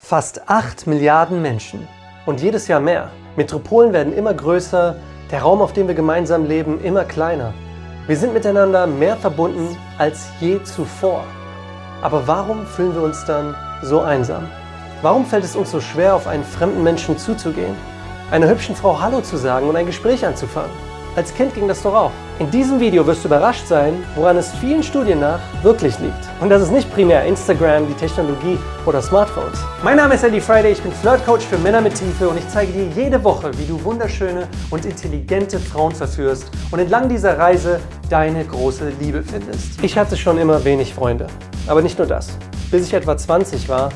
Fast 8 Milliarden Menschen und jedes Jahr mehr. Metropolen werden immer größer, der Raum, auf dem wir gemeinsam leben, immer kleiner. Wir sind miteinander mehr verbunden als je zuvor. Aber warum fühlen wir uns dann so einsam? Warum fällt es uns so schwer, auf einen fremden Menschen zuzugehen, einer hübschen Frau Hallo zu sagen und ein Gespräch anzufangen? Als Kind ging das doch auch. In diesem Video wirst du überrascht sein, woran es vielen Studien nach wirklich liegt. Und das ist nicht primär Instagram, die Technologie oder Smartphones. Mein Name ist Eddie Friday, ich bin Flirtcoach für Männer mit Tiefe und ich zeige dir jede Woche, wie du wunderschöne und intelligente Frauen verführst und entlang dieser Reise deine große Liebe findest. Ich hatte schon immer wenig Freunde, aber nicht nur das. Bis ich etwa 20 war,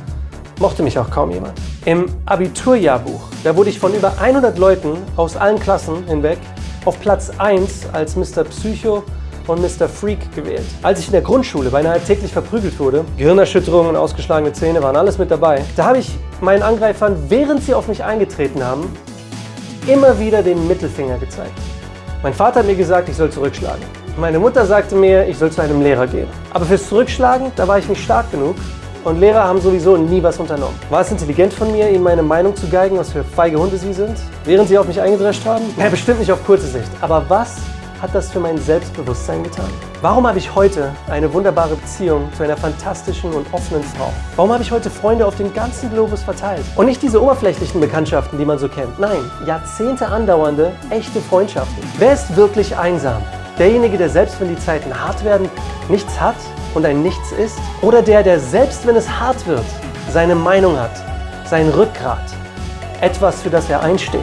mochte mich auch kaum jemand. Im Abiturjahrbuch, da wurde ich von über 100 Leuten aus allen Klassen hinweg auf Platz 1 als Mr. Psycho und Mr. Freak gewählt. Als ich in der Grundschule beinahe täglich verprügelt wurde, Gehirnerschütterungen und ausgeschlagene Zähne waren alles mit dabei, da habe ich meinen Angreifern, während sie auf mich eingetreten haben, immer wieder den Mittelfinger gezeigt. Mein Vater hat mir gesagt, ich soll zurückschlagen. Meine Mutter sagte mir, ich soll zu einem Lehrer gehen. Aber fürs Zurückschlagen, da war ich nicht stark genug und Lehrer haben sowieso nie was unternommen. War es intelligent von mir, ihnen meine Meinung zu geigen, was für feige Hunde sie sind, während sie auf mich eingedrescht haben? Ja, bestimmt nicht auf kurze Sicht. Aber was hat das für mein Selbstbewusstsein getan? Warum habe ich heute eine wunderbare Beziehung zu einer fantastischen und offenen Frau? Warum habe ich heute Freunde auf den ganzen Globus verteilt? Und nicht diese oberflächlichen Bekanntschaften, die man so kennt. Nein, Jahrzehnte andauernde, echte Freundschaften. Wer ist wirklich einsam? Derjenige, der selbst wenn die Zeiten hart werden, nichts hat und ein Nichts ist? Oder der, der selbst wenn es hart wird, seine Meinung hat, sein Rückgrat, etwas, für das er einsteht?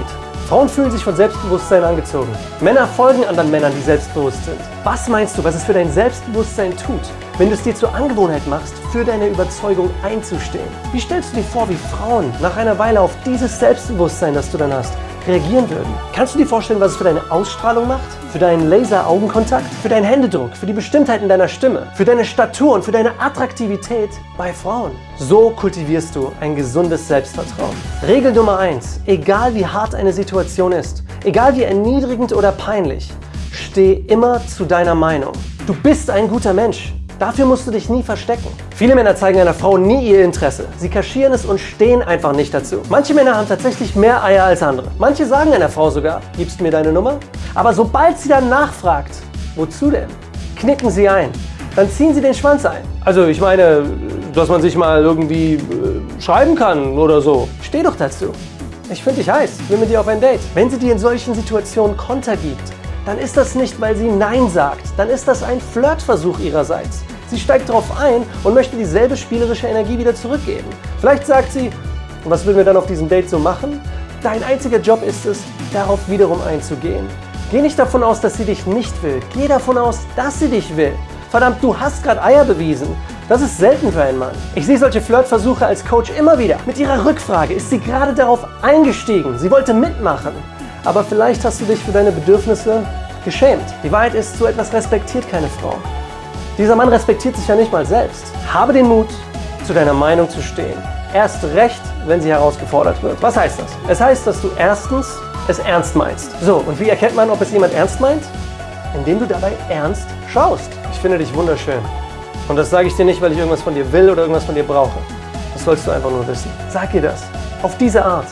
Frauen fühlen sich von Selbstbewusstsein angezogen. Männer folgen anderen Männern, die selbstbewusst sind. Was meinst du, was es für dein Selbstbewusstsein tut, wenn du es dir zur Angewohnheit machst, für deine Überzeugung einzustehen? Wie stellst du dir vor, wie Frauen nach einer Weile auf dieses Selbstbewusstsein, das du dann hast, reagieren würden. Kannst du dir vorstellen, was es für deine Ausstrahlung macht? Für deinen Laser-Augenkontakt? Für deinen Händedruck? Für die Bestimmtheit in deiner Stimme? Für deine Statur und für deine Attraktivität bei Frauen? So kultivierst du ein gesundes Selbstvertrauen. Regel Nummer eins: Egal wie hart eine Situation ist, egal wie erniedrigend oder peinlich, steh immer zu deiner Meinung. Du bist ein guter Mensch. Dafür musst du dich nie verstecken. Viele Männer zeigen einer Frau nie ihr Interesse. Sie kaschieren es und stehen einfach nicht dazu. Manche Männer haben tatsächlich mehr Eier als andere. Manche sagen einer Frau sogar, gibst mir deine Nummer? Aber sobald sie dann nachfragt, wozu denn? Knicken sie ein. Dann ziehen sie den Schwanz ein. Also ich meine, dass man sich mal irgendwie äh, schreiben kann oder so. Steh doch dazu. Ich finde dich heiß, will mit dir auf ein Date. Wenn sie dir in solchen Situationen Konter gibt, dann ist das nicht, weil sie Nein sagt. Dann ist das ein Flirtversuch ihrerseits. Sie steigt darauf ein und möchte dieselbe spielerische Energie wieder zurückgeben. Vielleicht sagt sie, was will wir dann auf diesem Date so machen? Dein einziger Job ist es, darauf wiederum einzugehen. Geh nicht davon aus, dass sie dich nicht will. Geh davon aus, dass sie dich will. Verdammt, du hast gerade Eier bewiesen. Das ist selten für einen Mann. Ich sehe solche Flirtversuche als Coach immer wieder. Mit ihrer Rückfrage ist sie gerade darauf eingestiegen. Sie wollte mitmachen. Aber vielleicht hast du dich für deine Bedürfnisse geschämt. Die Wahrheit ist, so etwas respektiert keine Frau. Dieser Mann respektiert sich ja nicht mal selbst. Habe den Mut, zu deiner Meinung zu stehen. Erst recht, wenn sie herausgefordert wird. Was heißt das? Es heißt, dass du erstens es ernst meinst. So, und wie erkennt man, ob es jemand ernst meint? Indem du dabei ernst schaust. Ich finde dich wunderschön. Und das sage ich dir nicht, weil ich irgendwas von dir will oder irgendwas von dir brauche. Das sollst du einfach nur wissen. Sag ihr das. Auf diese Art.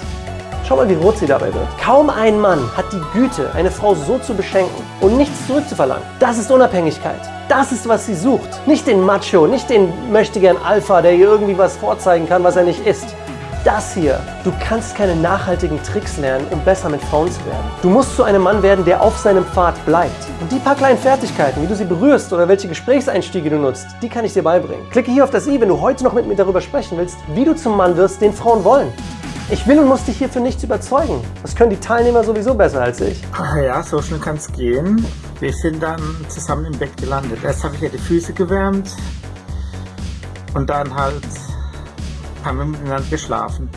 Schau mal, wie rot sie dabei wird. Kaum ein Mann hat die Güte, eine Frau so zu beschenken und nichts zurückzuverlangen. Das ist Unabhängigkeit. Das ist, was sie sucht. Nicht den Macho, nicht den möchtegern Alpha, der ihr irgendwie was vorzeigen kann, was er nicht ist. Das hier. Du kannst keine nachhaltigen Tricks lernen, um besser mit Frauen zu werden. Du musst zu einem Mann werden, der auf seinem Pfad bleibt. Und die paar kleinen Fertigkeiten, wie du sie berührst oder welche Gesprächseinstiege du nutzt, die kann ich dir beibringen. Klicke hier auf das i, wenn du heute noch mit mir darüber sprechen willst, wie du zum Mann wirst, den Frauen wollen. Ich will und muss dich hier für nichts überzeugen. Das können die Teilnehmer sowieso besser als ich. Ach ja, so schnell kann es gehen. Wir sind dann zusammen im Bett gelandet. Erst habe ich ja die Füße gewärmt und dann halt haben wir miteinander geschlafen.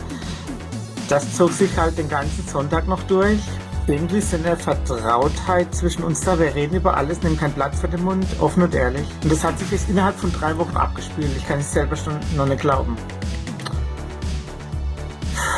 Das zog sich halt den ganzen Sonntag noch durch. Irgendwie ist eine Vertrautheit zwischen uns da. Wir reden über alles, nehmen kein Blatt vor den Mund, offen und ehrlich. Und das hat sich jetzt innerhalb von drei Wochen abgespielt. Ich kann es selber schon noch nicht glauben.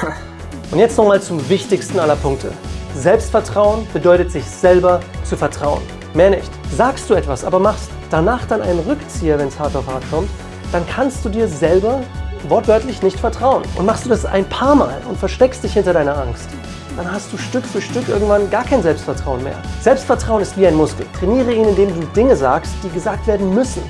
Und jetzt nochmal zum wichtigsten aller Punkte. Selbstvertrauen bedeutet, sich selber zu vertrauen. Mehr nicht. Sagst du etwas, aber machst danach dann einen Rückzieher, wenn es hart auf hart kommt, dann kannst du dir selber wortwörtlich nicht vertrauen. Und machst du das ein paar Mal und versteckst dich hinter deiner Angst, dann hast du Stück für Stück irgendwann gar kein Selbstvertrauen mehr. Selbstvertrauen ist wie ein Muskel. Trainiere ihn, indem du Dinge sagst, die gesagt werden müssen.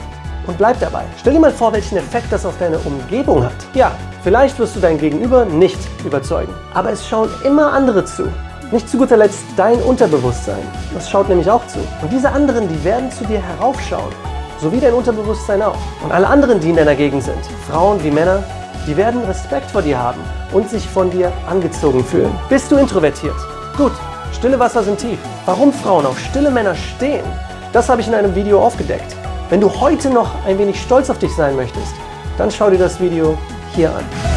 Und bleib dabei. Stell dir mal vor, welchen Effekt das auf deine Umgebung hat. Ja, vielleicht wirst du dein Gegenüber nicht überzeugen. Aber es schauen immer andere zu. Nicht zu guter Letzt dein Unterbewusstsein. Das schaut nämlich auch zu. Und diese anderen, die werden zu dir heraufschauen. So wie dein Unterbewusstsein auch. Und alle anderen, die in deiner Gegend sind, Frauen wie Männer, die werden Respekt vor dir haben und sich von dir angezogen fühlen. Bist du introvertiert? Gut, stille Wasser sind tief. Warum Frauen auf stille Männer stehen, das habe ich in einem Video aufgedeckt. Wenn du heute noch ein wenig stolz auf dich sein möchtest, dann schau dir das Video hier an.